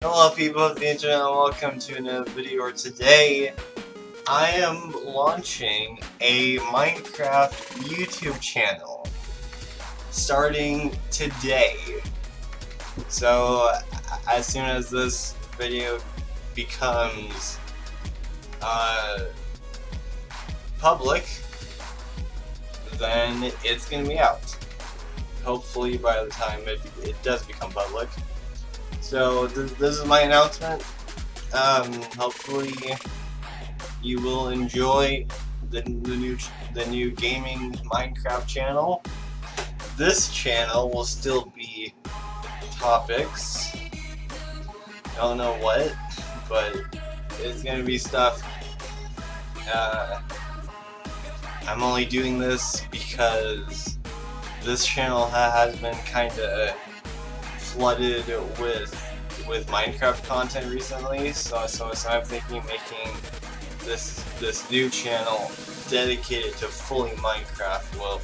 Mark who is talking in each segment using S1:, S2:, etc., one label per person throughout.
S1: Hello people of the internet and welcome to another video today I am launching a Minecraft YouTube channel starting today. So as soon as this video becomes uh, public then it's gonna be out. Hopefully by the time it, it does become public. So this, this is my announcement. Um, hopefully you will enjoy the, the new the new gaming Minecraft channel. This channel will still be topics. I don't know what, but it's gonna be stuff. Uh, I'm only doing this because this channel ha has been kind of flooded with with Minecraft content recently, so so, so I'm thinking making this this new channel dedicated to fully Minecraft will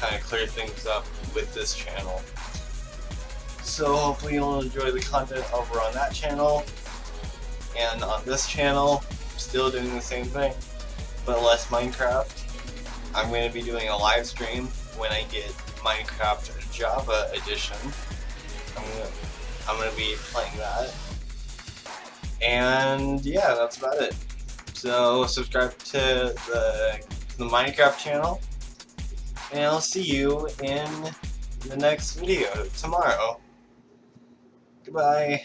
S1: kind of clear things up with this channel. So hopefully you'll enjoy the content over on that channel, and on this channel, still doing the same thing, but less Minecraft. I'm going to be doing a live stream when I get Minecraft Java Edition. I'm gonna I'm gonna be playing that. And yeah, that's about it. So subscribe to the the Minecraft channel, and I'll see you in the next video tomorrow. Goodbye.